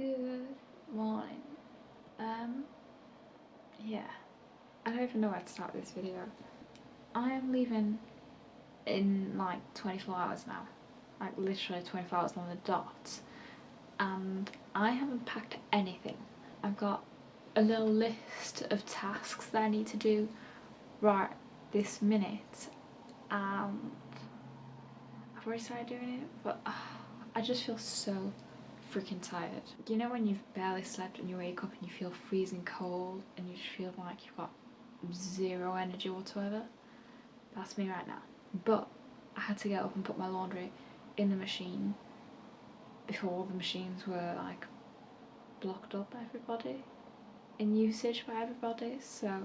Good morning. Um, yeah. I don't even know where to start this video. I am leaving in like 24 hours now. Like literally 24 hours on the dot. And I haven't packed anything. I've got a little list of tasks that I need to do right this minute. And I've already started doing it, but uh, I just feel so freaking tired. You know when you've barely slept and you wake up and you feel freezing cold and you just feel like you've got zero energy whatsoever? That's me right now. But I had to get up and put my laundry in the machine before the machines were like blocked up by everybody in usage by everybody so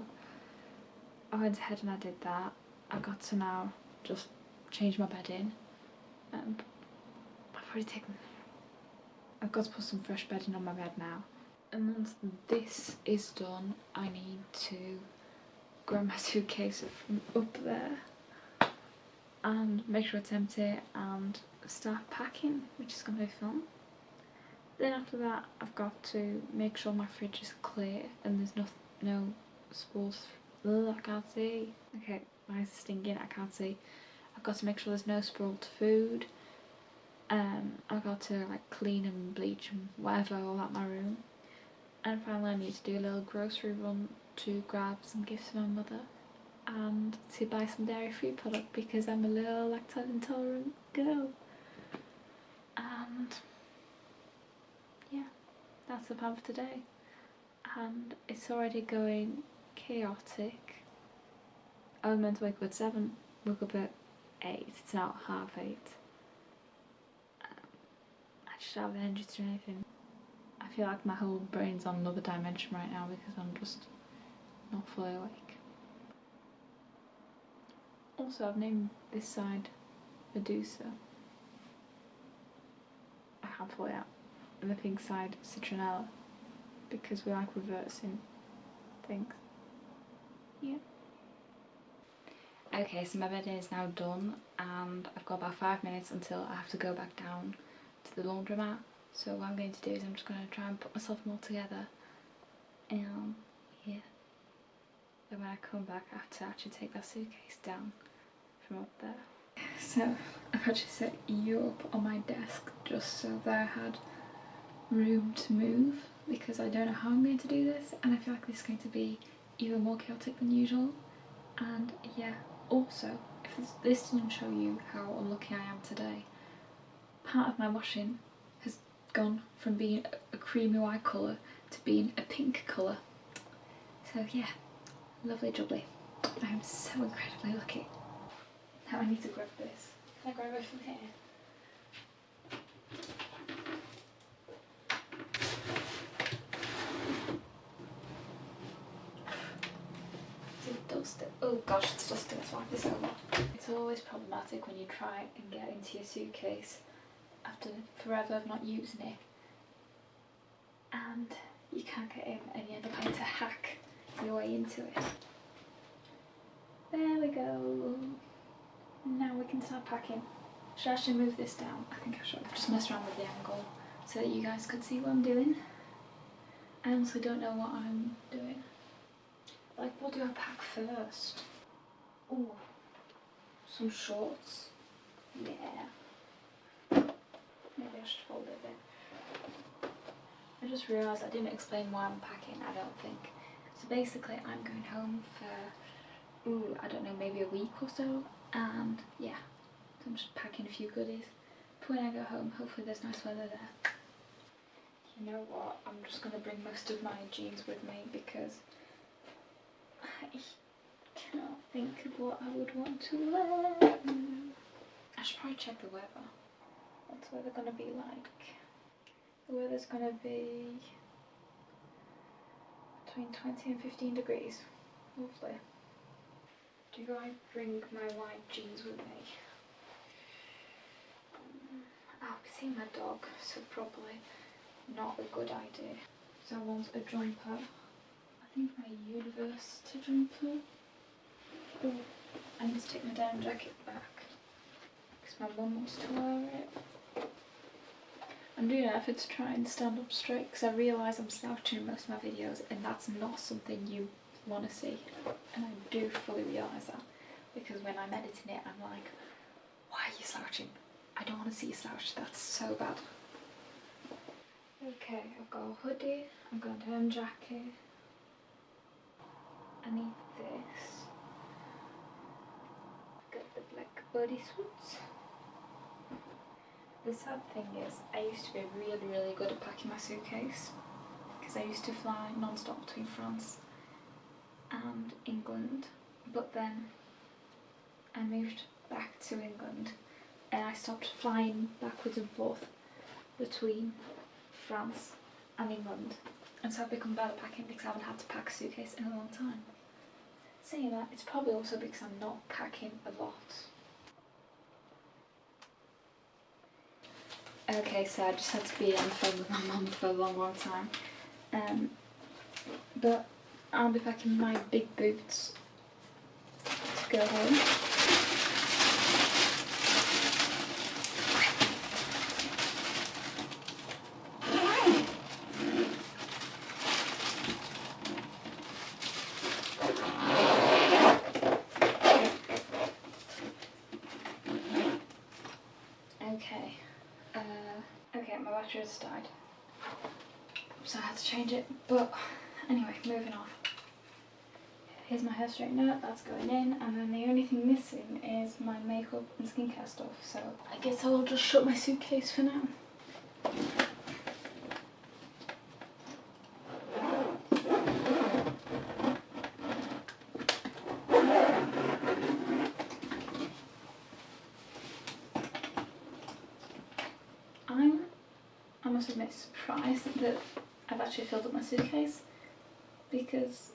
I went ahead and I did that. I got to now just change my bed in. I've already taken I've got to put some fresh bedding on my bed now. And once this is done, I need to grab my suitcase from up there and make sure it's empty and start packing, which is going to be fun. Then after that, I've got to make sure my fridge is clear and there's no, no spools. Ugh, I can't see. Okay, my eyes are stinging, I can't see. I've got to make sure there's no spoiled food um, I got to like clean and bleach and whatever all at my room. And finally I need to do a little grocery run to grab some gifts for my mother and to buy some dairy free product because I'm a little lactose intolerant girl. And yeah that's the plan for today. And it's already going chaotic. I was meant to wake up at 7 woke up at 8 it's now half 8 have energy to do anything. I feel like my whole brain's on another dimension right now because I'm just not fully awake. Also, I've named this side Medusa. I pull it out. And the pink side Citronella because we like reversing things. Yeah. Okay, so my bed is now done and I've got about five minutes until I have to go back down to the laundromat. So what I'm going to do is I'm just going to try and put myself more together. And yeah. Then when I come back I have to actually take that suitcase down from up there. So I've actually set you up on my desk just so that I had room to move because I don't know how I'm going to do this and I feel like this is going to be even more chaotic than usual and yeah also if this didn't show you how unlucky I am today part of my washing has gone from being a creamy white colour to being a pink colour. So yeah, lovely jubbly. I am so incredibly lucky. Now I need to grab this. Can I grab it from here? Oh gosh, it's dusty. Let's wipe this over. It's always problematic when you try and get into your suitcase after forever of not using it and you can't get in and you end up having to hack your way into it. There we go. Now we can start packing. Should I actually move this down? I think I should. Just mess around with the angle so that you guys could see what I'm doing. I honestly don't know what I'm doing. Like, what do I pack first? Oh, some shorts. Yeah. Maybe I should fold it there. I just realised I didn't explain why I'm packing, I don't think. So basically I'm going home for, ooh, I don't know, maybe a week or so. And yeah, so I'm just packing a few goodies. But when I go home, hopefully there's nice weather there. You know what, I'm just going to bring most of my jeans with me because I cannot think of what I would want to wear. I should probably check the weather. What's the weather going to be like? The weather's going to be between 20 and 15 degrees. Lovely. Do I bring my white jeans with me? Um, I'll be seeing my dog, so probably not a good idea. So I want a jumper. I think my university jumper. Oh, I need to take my down jacket back because my mum wants to wear it. I'm doing an effort to try and stand up straight because I realise I'm slouching in most of my videos and that's not something you want to see. And I do fully realise that because when I'm editing it I'm like, why are you slouching? I don't want to see you slouch, that's so bad. Okay, I've got a hoodie, I've got a down jacket. I need this. I've Got the black bodysuits. The sad thing is, I used to be really, really good at packing my suitcase because I used to fly non-stop between France and England, but then I moved back to England and I stopped flying backwards and forth between France and England and so I've become better packing because I haven't had to pack a suitcase in a long time. Saying that, it's probably also because I'm not packing a lot. Okay, so I just had to be on the phone with my mum for a long, long time. Um, but I'll be packing my big boots to go home. Okay. Uh, okay, my battery has died. So I had to change it. But anyway, moving on. Here's my hair straightener, that's going in, and then the only thing missing is my makeup and skincare stuff. So I guess I'll just shut my suitcase for now. I'm, I must admit, surprised that I've actually filled up my suitcase because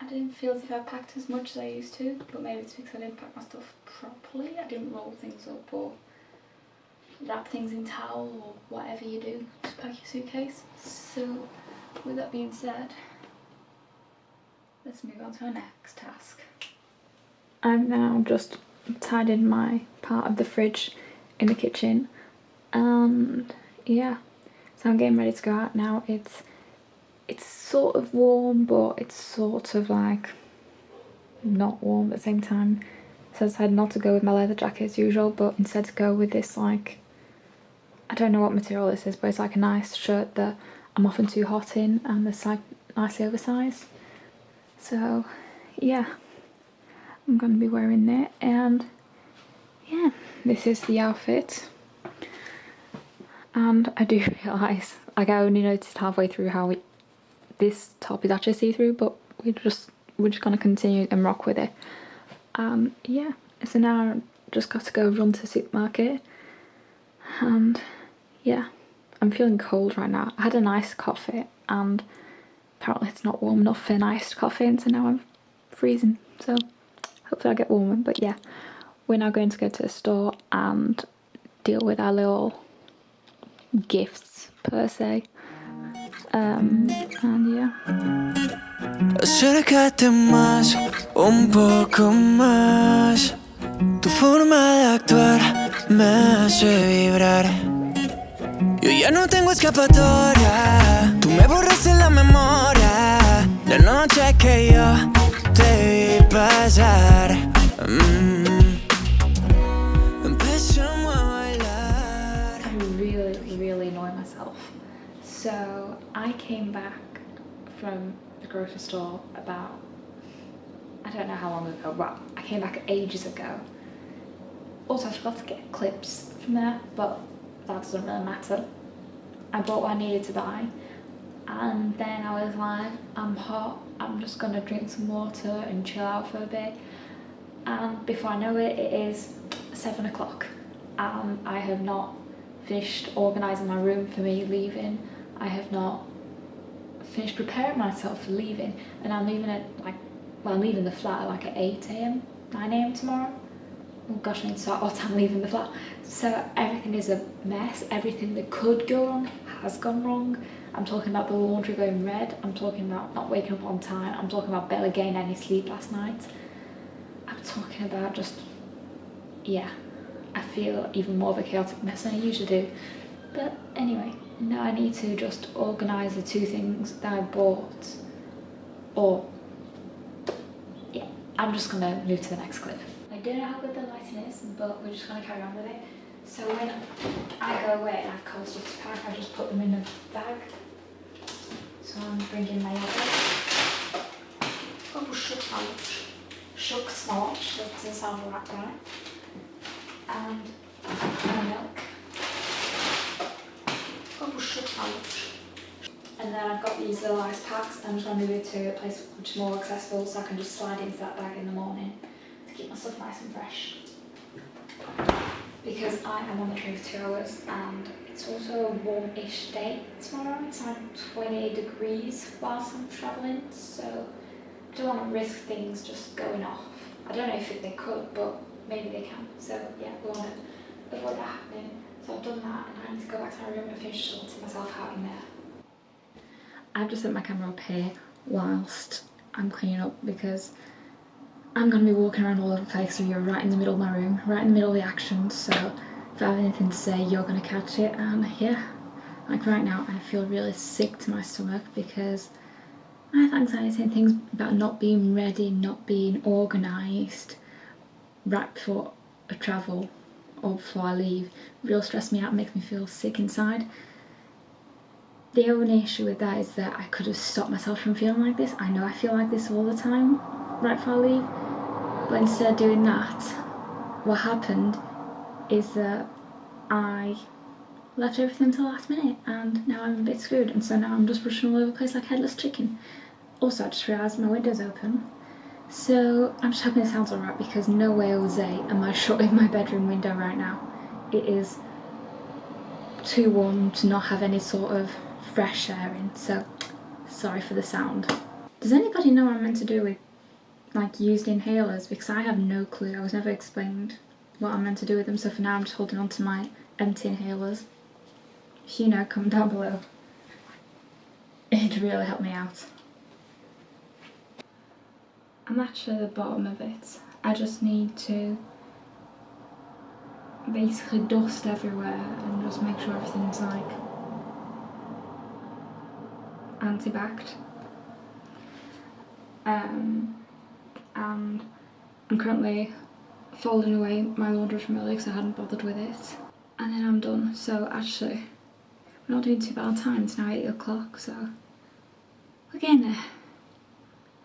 I didn't feel as if I packed as much as I used to, but maybe it's because I didn't pack my stuff properly. I didn't roll things up or wrap things in towel or whatever you do to pack your suitcase. So, with that being said, let's move on to our next task. I'm now just tidying my part of the fridge in the kitchen and yeah so I'm getting ready to go out now it's it's sort of warm but it's sort of like not warm at the same time. So I decided not to go with my leather jacket as usual but instead to go with this like I don't know what material this is but it's like a nice shirt that I'm often too hot in and it's like nicely oversized. So yeah. I'm going to be wearing that and yeah this is the outfit. And I do realise like I only noticed halfway through how this top is actually see-through but we just we're just gonna continue and rock with it. Um yeah so now I just got to go run to the supermarket and yeah I'm feeling cold right now. I had a nice coffee and apparently it's not warm enough for an iced coffee and so now I'm freezing. So hopefully I'll get warmer but yeah. We're now going to go to the store and deal with our little gifts per se um, and yeah Acércate más, un poco más. Tu forma de actuar me hace vibrar. Yo ya no tengo escapatoria. Tú me borraste la memoria. La noche que yo te vi pasar. Mm. Came back from the grocery store about, I don't know how long ago, well, I came back ages ago. Also, I forgot to get clips from there, but that doesn't really matter. I bought what I needed to buy and then I was like, I'm hot, I'm just gonna drink some water and chill out for a bit. And before I know it, it is seven o'clock and I have not finished organising my room for me leaving. I have not finished preparing myself for leaving and I'm leaving at like, well I'm leaving the flat at like at 8am, 9am tomorrow. Oh gosh, I need to start what time leaving the flat. So everything is a mess, everything that could go wrong has gone wrong. I'm talking about the laundry going red, I'm talking about not waking up on time, I'm talking about barely getting any sleep last night. I'm talking about just, yeah, I feel even more of a chaotic mess than I usually do. But anyway, now I need to just organise the two things that I bought or yeah I'm just gonna move to the next clip. I don't know how good the lighting is but we're just gonna carry on with it. So when I go away and I have cold stuff to pack I just put them in a bag. So I'm bringing my other Oh watch. Shucks my watch, that doesn't sound right right. And my milk. And then I've got these little ice packs. And I'm just going to move it to a place which is more accessible so I can just slide into that bag in the morning to keep my stuff nice and fresh. Because I am on the train for two hours and it's also a warm-ish day tomorrow. It's like 28 degrees whilst I'm travelling so I don't want to risk things just going off. I don't know if they could but maybe they can. So yeah, we want to avoid that happening. So I've done that and I need to go back to my room and finish sorting myself out in there. I've just set my camera up here whilst I'm cleaning up because I'm going to be walking around all over the place so you're right in the middle of my room, right in the middle of the action. So if I have anything to say you're going to catch it. And yeah, like right now I feel really sick to my stomach because I have anxiety and things about not being ready, not being organised right before a travel or before I leave real stress me out makes me feel sick inside. The only issue with that is that I could have stopped myself from feeling like this. I know I feel like this all the time right before I leave. But instead of doing that, what happened is that I left everything till the last minute and now I'm a bit screwed and so now I'm just rushing all over the place like headless chicken. Also I just realised my window's open so I'm just hoping it sounds alright because no way Jose am I shutting my bedroom window right now. It is too warm to not have any sort of fresh air in so sorry for the sound. Does anybody know what I'm meant to do with like used inhalers because I have no clue. I was never explained what I'm meant to do with them so for now I'm just holding on to my empty inhalers. If you know, comment down below. It'd really help me out. I'm actually at the bottom of it. I just need to basically dust everywhere and just make sure everything's like anti-backed. Um, and I'm currently folding away my laundry from earlier because I hadn't bothered with it. And then I'm done. So actually, we're not doing too bad time. It's now 8 o'clock, so we're getting there.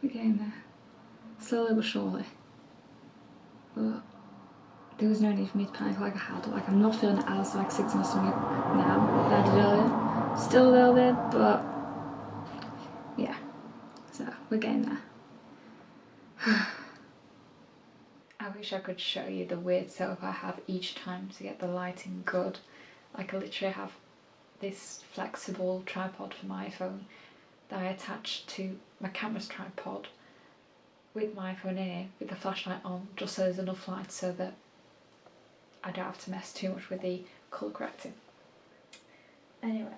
We're getting there slowly but surely. But there was no need for me to panic like I had. Like I'm not feeling as like six to my now that I did earlier. Still a little bit, but yeah. So we're getting there. I wish I could show you the weird setup I have each time to get the lighting good. Like I literally have this flexible tripod for my iPhone that I attach to my camera's tripod with my phone here with the flashlight on just so there's enough light so that I don't have to mess too much with the colour correcting. Anyway,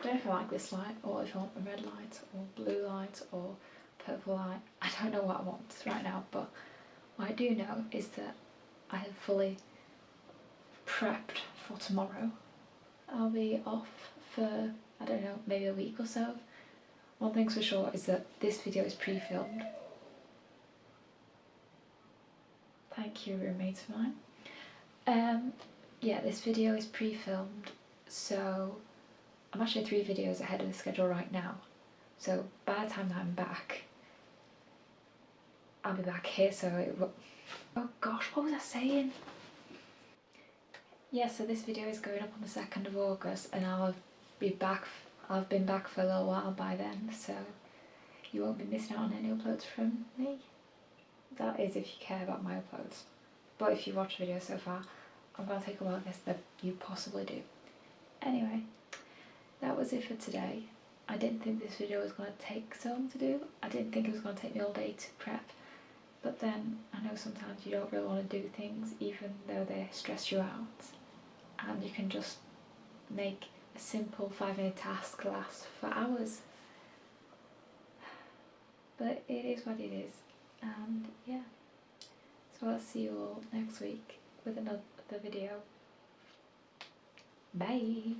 I don't know if I like this light or if I want a red light or blue light or purple light. I don't know what I want right now but what I do know is that I have fully prepped for tomorrow. I'll be off for, I don't know, maybe a week or so. One thing's for sure is that this video is pre-filmed Thank you, roommates of mine. Um, yeah, this video is pre-filmed, so I'm actually three videos ahead of the schedule right now. So by the time that I'm back, I'll be back here, so it. Oh gosh, what was I saying? Yeah, so this video is going up on the 2nd of August and I'll be back, have been back for a little while by then, so you won't be missing out on any uploads from me. That is if you care about my uploads. But if you watch the video so far, I'm going to take a wild guess that you possibly do. Anyway, that was it for today. I didn't think this video was going to take so long to do. I didn't think it was going to take me all day to prep. But then I know sometimes you don't really want to do things even though they stress you out. And you can just make a simple five minute task last for hours. But it is what it is and yeah. So I'll see you all next week with another video. Bye